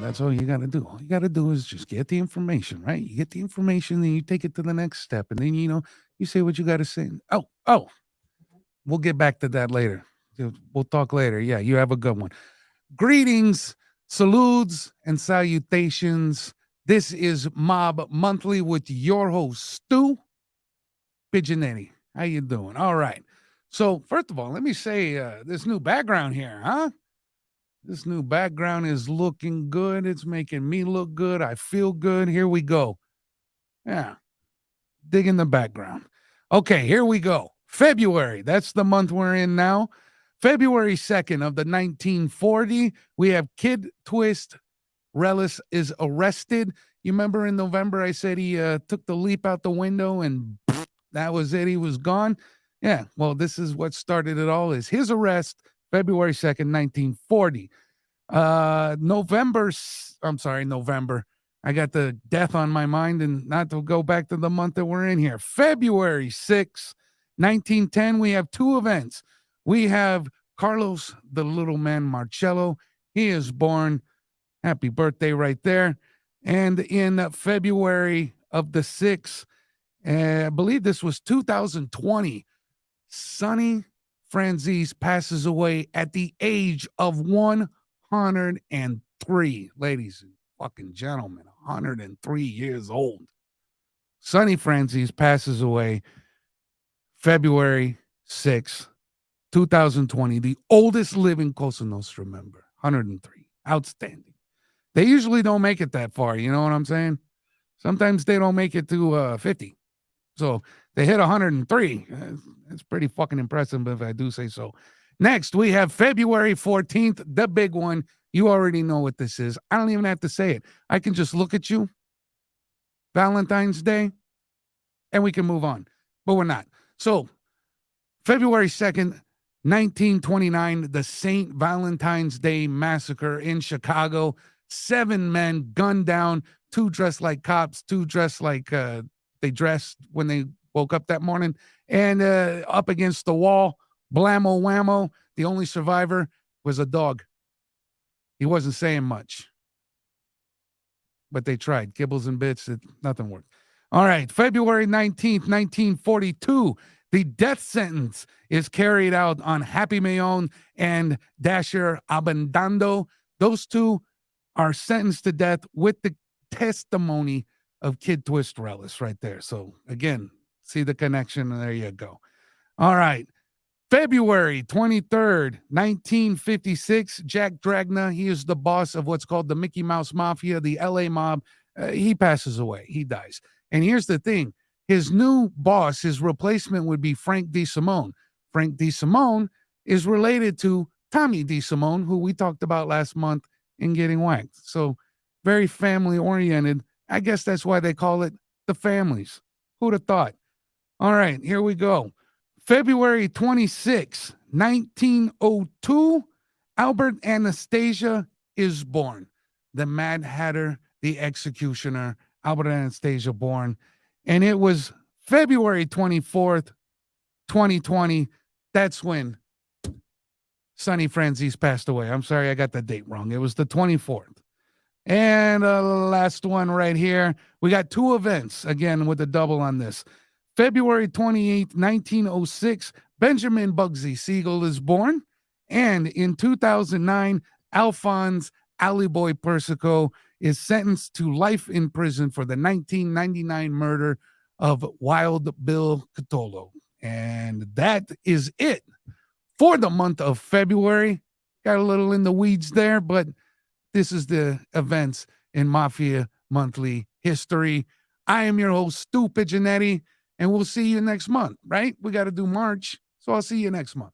That's all you got to do. All you got to do is just get the information, right? You get the information, then you take it to the next step, and then you know you say what you got to say. Oh, oh, we'll get back to that later. We'll talk later. Yeah, you have a good one. Greetings, salutes, and salutations. This is Mob Monthly with your host Stu Pigeonetti. How you doing? All right. So first of all, let me say uh, this new background here, huh? This new background is looking good. It's making me look good. I feel good. Here we go. Yeah. Dig in the background. Okay, here we go. February. That's the month we're in now. February 2nd of the 1940, we have Kid Twist Reles is arrested. You remember in November I said he uh, took the leap out the window and that was it. He was gone. Yeah, well, this is what started it all is his arrest February 2nd, 1940. Uh November I'm sorry, November. I got the death on my mind and not to go back to the month that we're in here. February 6, 1910, we have two events. We have Carlos the little man Marcello. He is born. Happy birthday right there. And in February of the 6th, uh, I believe this was 2020, Sonny Franzese passes away at the age of 103. Ladies and fucking gentlemen, 103 years old. Sonny Franzese passes away February 6, 2020, the oldest living Cosa Nostra member, 103. Outstanding. They usually don't make it that far. You know what I'm saying? Sometimes they don't make it to uh, 50. So they hit 103. It's pretty fucking impressive if I do say so. Next, we have February 14th, the big one. You already know what this is. I don't even have to say it. I can just look at you. Valentine's Day, and we can move on. But we're not. So, February 2nd, 1929, the St. Valentine's Day Massacre in Chicago. Seven men gunned down, two dressed like cops, two dressed like uh, they dressed when they woke up that morning, and uh, up against the wall, blammo whammo. The only survivor was a dog. He wasn't saying much, but they tried kibbles and bits. It, nothing worked. All right, February 19th, 1942. The death sentence is carried out on Happy Maione and Dasher Abbandando. Those two are sentenced to death with the testimony of Kid Twist Reles right there. So again, see the connection, and there you go. All right. February 23rd, 1956, Jack Dragna, he is the boss of what's called the Mickey Mouse Mafia, the LA mob. Uh, he passes away. He dies. And here's the thing his new boss, his replacement would be Frank DeSimone. Frank DeSimone is related to Tommy DeSimone, who we talked about last month in Getting Whacked. So very family oriented. I guess that's why they call it the families. Who'd have thought? All right, here we go. February 26, 1902, Albert Anastasia is born. The Mad Hatter, the executioner, Albert Anastasia born and it was February 24th, 2020. That's when Sonny Franzese passed away. I'm sorry, I got the date wrong. It was the 24th. And uh, last one right here. We got two events again with a double on this. February 28th, 1906, Benjamin Bugsy Siegel is born. And in 2009, Alphonse Boy Persico is sentenced to life in prison for the 1999 murder of Wild Bill Cutolo. And that is it for the month of February. Got a little in the weeds there, but this is the events in Mafia Monthly history. I am your host, Stu Pigeonetti, and we'll see you next month, right? We got to do March. So I'll see you next month.